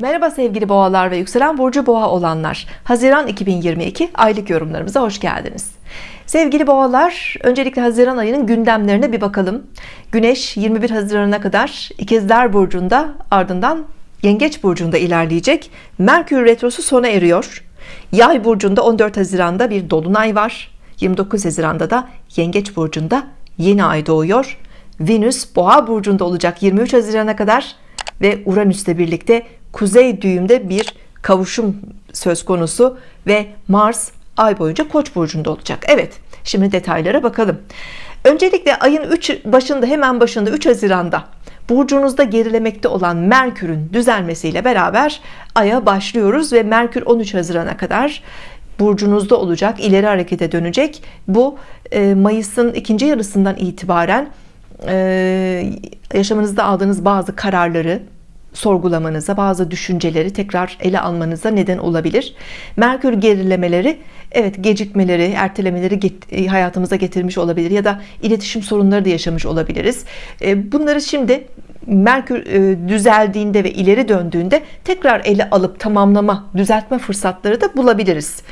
Merhaba sevgili boğalar ve yükselen burcu boğa olanlar. Haziran 2022 aylık yorumlarımıza hoş geldiniz. Sevgili boğalar öncelikle Haziran ayının gündemlerine bir bakalım. Güneş 21 Haziran'a kadar ikizler burcunda ardından Yengeç burcunda ilerleyecek. Merkür retrosu sona eriyor. Yay burcunda 14 Haziran'da bir dolunay var. 29 Haziran'da da Yengeç burcunda yeni ay doğuyor. Venüs boğa burcunda olacak 23 Haziran'a kadar ve Uranüs'le birlikte kuzey düğümde bir kavuşum söz konusu ve Mars ay boyunca Koç burcunda olacak. Evet şimdi detaylara bakalım. Öncelikle ayın 3 başında hemen başında 3 Haziran'da burcunuzda gerilemekte olan Merkür'ün düzelmesiyle beraber aya başlıyoruz ve Merkür 13 Haziran'a kadar burcunuzda olacak ileri harekete dönecek. Bu e, Mayıs'ın ikinci yarısından itibaren e, yaşamınızda aldığınız bazı kararları sorgulamanıza bazı düşünceleri tekrar ele almanıza neden olabilir. Merkür gerilemeleri Evet gecikmeleri ertelemeleri e, hayatımıza getirmiş olabilir ya da iletişim sorunları da yaşamış olabiliriz. E, bunları şimdi Merkür e, düzeldiğinde ve ileri döndüğünde tekrar ele alıp tamamlama düzeltme fırsatları da bulabiliriz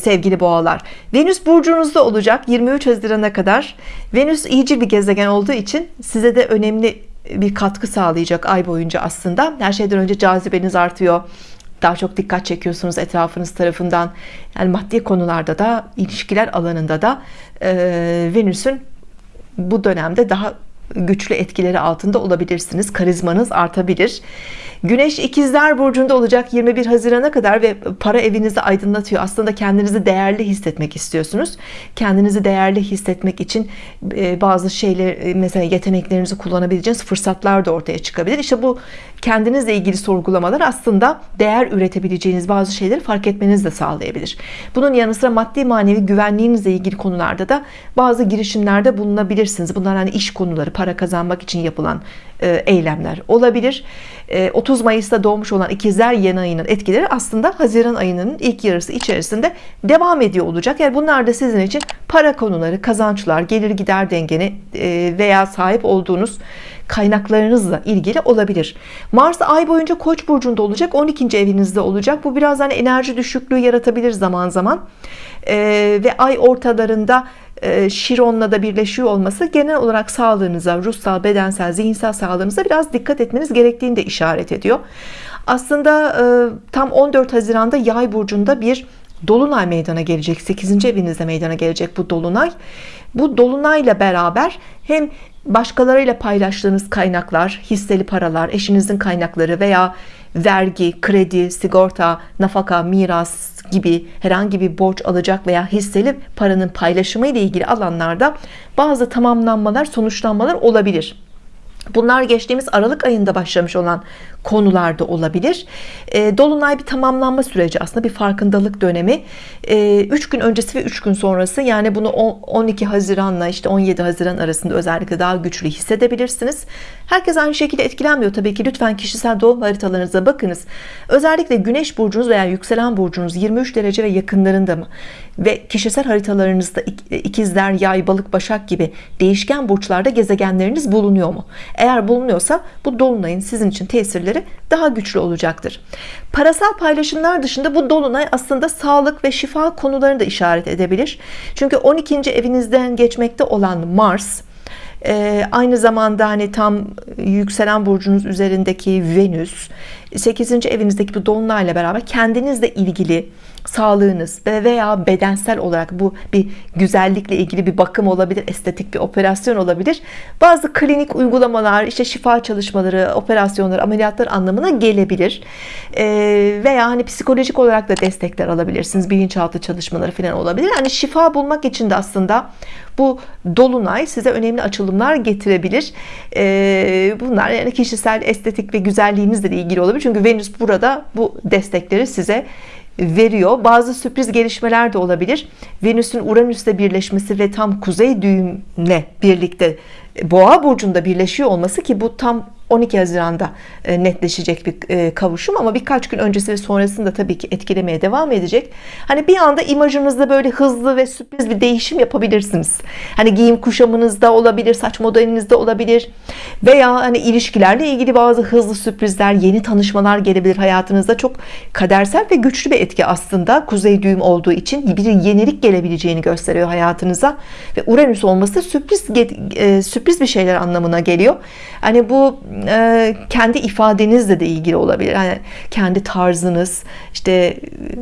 sevgili boğalar. Venüs burcunuzda olacak 23 Haziran'a kadar. Venüs iyice bir gezegen olduğu için size de önemli bir katkı sağlayacak ay boyunca aslında. Her şeyden önce cazibeniz artıyor. Daha çok dikkat çekiyorsunuz etrafınız tarafından. Yani maddi konularda da ilişkiler alanında da e, Venüs'ün bu dönemde daha güçlü etkileri altında olabilirsiniz. Karizmanız artabilir. Güneş ikizler burcunda olacak 21 Haziran'a kadar ve para evinizi aydınlatıyor. Aslında kendinizi değerli hissetmek istiyorsunuz. Kendinizi değerli hissetmek için e, bazı şeyler e, mesela yeteneklerinizi kullanabileceğiniz fırsatlar da ortaya çıkabilir. İşte bu kendinizle ilgili sorgulamalar aslında değer üretebileceğiniz bazı şeyleri fark etmenizi de sağlayabilir. Bunun yanı sıra maddi manevi güvenliğinizle ilgili konularda da bazı girişimlerde bulunabilirsiniz. Bunlar hani iş konuları para kazanmak için yapılan e, eylemler olabilir. 30 Mayıs'ta doğmuş olan ikizler yeni ayının etkileri aslında Haziran ayının ilk yarısı içerisinde devam ediyor olacak. Yani bunlar da sizin için para konuları kazançlar gelir gider dengeni e, veya sahip olduğunuz kaynaklarınızla ilgili olabilir. Mars ay boyunca Koç burcunda olacak 12. evinizde olacak. Bu biraz hani enerji düşüklüğü yaratabilir zaman zaman ee, ve ay ortalarında e, Şiron'la da birleşiyor olması genel olarak sağlığınıza ruhsal bedensel zihinsel sağlığınıza biraz dikkat etmeniz gerektiğini de işaret ediyor aslında e, tam 14 Haziran'da yay burcunda bir Dolunay meydana gelecek 8. evinizde meydana gelecek bu Dolunay bu Dolunayla beraber hem başkalarıyla paylaştığınız kaynaklar hisseli paralar eşinizin kaynakları veya vergi kredi sigorta nafaka miras gibi herhangi bir borç alacak veya hisseli paranın paylaşımı ile ilgili alanlarda bazı tamamlanmalar sonuçlanmalar olabilir Bunlar geçtiğimiz Aralık ayında başlamış olan konularda olabilir. E, Dolunay bir tamamlanma süreci aslında bir farkındalık dönemi. 3 e, gün öncesi ve 3 gün sonrası yani bunu 12 Haziran'la işte 17 Haziran arasında özellikle daha güçlü hissedebilirsiniz. Herkes aynı şekilde etkilenmiyor tabii ki. Lütfen kişisel doğum haritalarınıza bakınız. Özellikle Güneş burcunuz veya yükselen burcunuz 23 derece ve yakınlarında mı? Ve kişisel haritalarınızda ikizler, yay, balık, başak gibi değişken burçlarda gezegenleriniz bulunuyor mu? Eğer bulunuyorsa bu dolunayın sizin için tesirleri daha güçlü olacaktır. Parasal paylaşımlar dışında bu dolunay aslında sağlık ve şifa konularını da işaret edebilir. Çünkü 12. evinizden geçmekte olan Mars e, aynı zamanda hani tam yükselen burcunuz üzerindeki Venüs 8. evinizdeki bu dolunayla beraber kendinizle ilgili sağlığınız veya bedensel olarak bu bir güzellikle ilgili bir bakım olabilir estetik bir operasyon olabilir. Bazı klinik uygulamalar işte şifa çalışmaları operasyonlar ameliyatlar anlamına gelebilir. Ee, veya hani psikolojik olarak da destekler alabilirsiniz bilinçaltı çalışmaları falan olabilir. Hani şifa bulmak için de aslında bu dolunay size önemli açılımlar getirebilir. Ee, bunlar yani kişisel estetik ve güzelliğinizle ilgili olabilir. Çünkü Venüs burada bu destekleri size veriyor. Bazı sürpriz gelişmeler de olabilir. Venüs'ün Uranüs'le birleşmesi ve tam kuzey düğümle birlikte boğa burcunda birleşiyor olması ki bu tam 12 Haziran'da e, netleşecek bir e, kavuşum ama birkaç gün öncesi ve sonrasında tabii ki etkilemeye devam edecek. Hani bir anda imajınızda böyle hızlı ve sürpriz bir değişim yapabilirsiniz. Hani giyim kuşamınızda olabilir, saç modelinizde olabilir veya hani ilişkilerle ilgili bazı hızlı sürprizler, yeni tanışmalar gelebilir hayatınızda. Çok kadersel ve güçlü bir etki aslında. Kuzey düğüm olduğu için bir yenilik gelebileceğini gösteriyor hayatınıza ve Uranüs olması sürpriz e, sürpriz bir şeyler anlamına geliyor. Hani bu e, kendi ifadenizle de ilgili olabilir. Yani kendi tarzınız, işte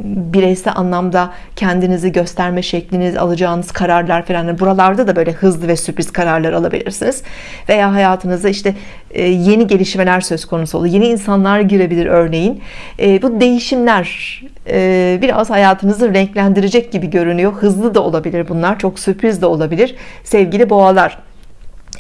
bireysel anlamda kendinizi gösterme şekliniz, alacağınız kararlar falan. Yani buralarda da böyle hızlı ve sürpriz kararlar alabilirsiniz. Veya hayatınızda işte e, yeni gelişmeler söz konusu olur. Yeni insanlar girebilir örneğin. E, bu değişimler e, biraz hayatınızı renklendirecek gibi görünüyor. Hızlı da olabilir bunlar. Çok sürpriz de olabilir. Sevgili boğalar.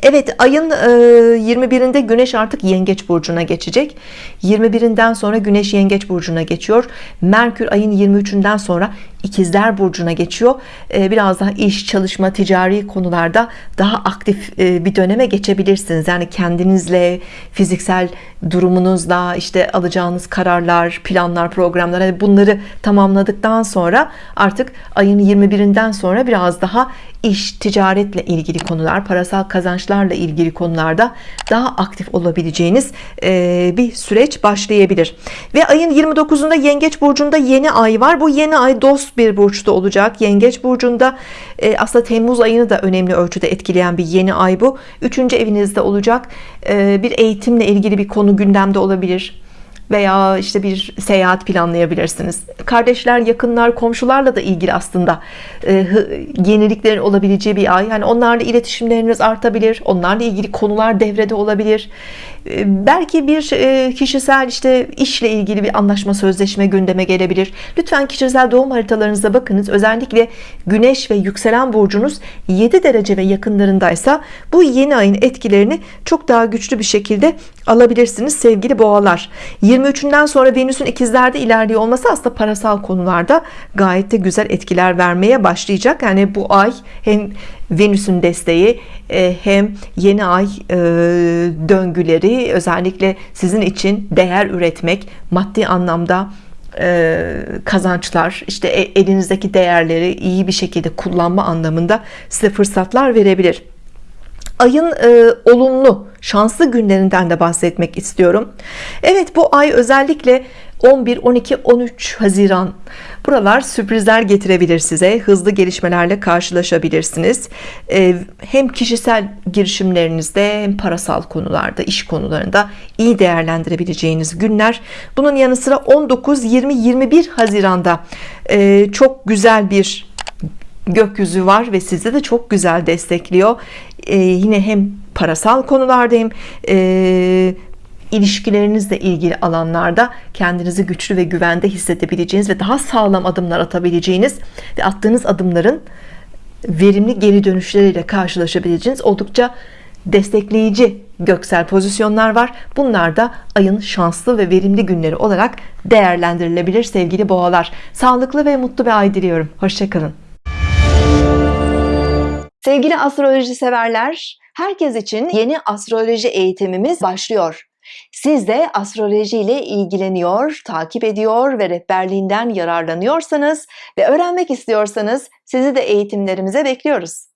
Evet ayın 21'inde Güneş artık Yengeç burcuna geçecek. 21'inden sonra Güneş Yengeç burcuna geçiyor. Merkür ayın 23'ünden sonra İkizler burcuna geçiyor. Biraz daha iş çalışma ticari konularda daha aktif bir döneme geçebilirsiniz. Yani kendinizle fiziksel durumunuzla işte alacağınız kararlar planlar programlar hani bunları tamamladıktan sonra artık ayın 21'inden sonra biraz daha iş ticaretle ilgili konular parasal kazançlarla ilgili konularda daha aktif olabileceğiniz bir süreç başlayabilir. Ve ayın 29'unda yengeç burcunda yeni ay var. Bu yeni ay dost bir burçta olacak. Yengeç burcunda aslında Temmuz ayını da önemli ölçüde etkileyen bir yeni ay bu. Üçüncü evinizde olacak. Bir eğitimle ilgili bir konu gündemde olabilir veya işte bir seyahat planlayabilirsiniz. Kardeşler yakınlar komşularla da ilgili aslında e, yeniliklerin olabileceği bir ay. Yani onlarla iletişimleriniz artabilir onlarla ilgili konular devrede olabilir. E, belki bir e, kişisel işte işle ilgili bir anlaşma sözleşme gündeme gelebilir. Lütfen kişisel doğum haritalarınıza bakınız. Özellikle güneş ve yükselen burcunuz 7 derece ve yakınlarındaysa bu yeni ayın etkilerini çok daha güçlü bir şekilde alabilirsiniz sevgili boğalar 23'ünden sonra Venüs'ün ikizlerde ilerliyor olması aslında parasal konularda gayet de güzel etkiler vermeye başlayacak. Yani bu ay hem Venüs'ün desteği e, hem yeni ay e, döngüleri özellikle sizin için değer üretmek maddi anlamda e, kazançlar işte elinizdeki değerleri iyi bir şekilde kullanma anlamında size fırsatlar verebilir ayın e, olumlu şanslı günlerinden de bahsetmek istiyorum. Evet bu ay özellikle 11 12 13 Haziran buralar sürprizler getirebilir size hızlı gelişmelerle karşılaşabilirsiniz. Ee, hem kişisel girişimlerinizde hem parasal konularda iş konularında iyi değerlendirebileceğiniz günler. Bunun yanı sıra 19 20 21 Haziran'da e, çok güzel bir gökyüzü var ve sizi de çok güzel destekliyor. Ee, yine hem parasal konularda hem e, ilişkilerinizle ilgili alanlarda kendinizi güçlü ve güvende hissedebileceğiniz ve daha sağlam adımlar atabileceğiniz ve attığınız adımların verimli geri dönüşleriyle karşılaşabileceğiniz oldukça destekleyici göksel pozisyonlar var. Bunlar da ayın şanslı ve verimli günleri olarak değerlendirilebilir sevgili boğalar. Sağlıklı ve mutlu bir ay diliyorum. Hoşçakalın sevgili astroloji severler herkes için yeni astroloji eğitimimiz başlıyor siz de astroloji ile ilgileniyor, takip ediyor ve rehberliğinden yararlanıyorsanız ve öğrenmek istiyorsanız sizi de eğitimlerimize bekliyoruz.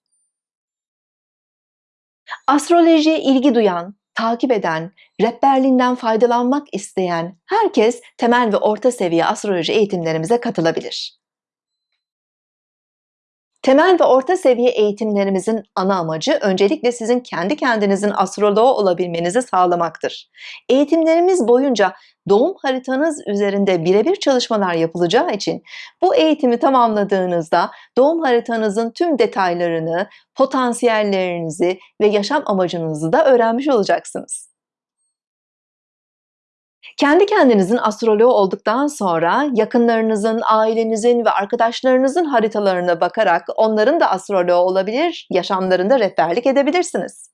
Astrolojiye ilgi duyan, takip eden, rehberliğinden faydalanmak isteyen herkes temel ve orta seviye astroloji eğitimlerimize katılabilir. Temel ve orta seviye eğitimlerimizin ana amacı öncelikle sizin kendi kendinizin astroloğu olabilmenizi sağlamaktır. Eğitimlerimiz boyunca doğum haritanız üzerinde birebir çalışmalar yapılacağı için bu eğitimi tamamladığınızda doğum haritanızın tüm detaylarını, potansiyellerinizi ve yaşam amacınızı da öğrenmiş olacaksınız. Kendi kendinizin astroloğu olduktan sonra yakınlarınızın, ailenizin ve arkadaşlarınızın haritalarına bakarak onların da astroloğu olabilir, yaşamlarında rehberlik edebilirsiniz.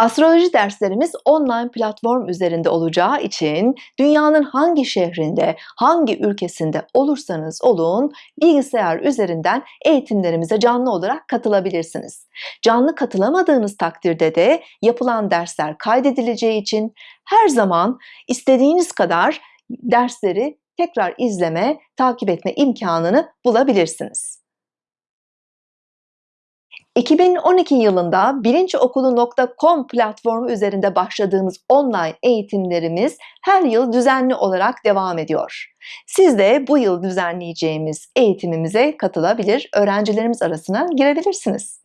Astroloji derslerimiz online platform üzerinde olacağı için dünyanın hangi şehrinde, hangi ülkesinde olursanız olun bilgisayar üzerinden eğitimlerimize canlı olarak katılabilirsiniz. Canlı katılamadığınız takdirde de yapılan dersler kaydedileceği için her zaman istediğiniz kadar dersleri tekrar izleme, takip etme imkanını bulabilirsiniz. 2012 yılında bilinçokulu.com platformu üzerinde başladığımız online eğitimlerimiz her yıl düzenli olarak devam ediyor. Siz de bu yıl düzenleyeceğimiz eğitimimize katılabilir, öğrencilerimiz arasına girebilirsiniz.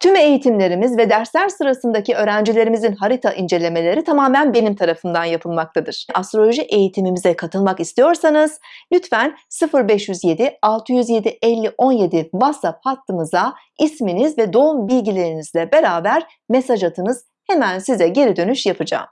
Tüm eğitimlerimiz ve dersler sırasındaki öğrencilerimizin harita incelemeleri tamamen benim tarafından yapılmaktadır. Astroloji eğitimimize katılmak istiyorsanız lütfen 0507 607 50 17 WhatsApp hattımıza isminiz ve doğum bilgilerinizle beraber mesaj atınız. Hemen size geri dönüş yapacağım.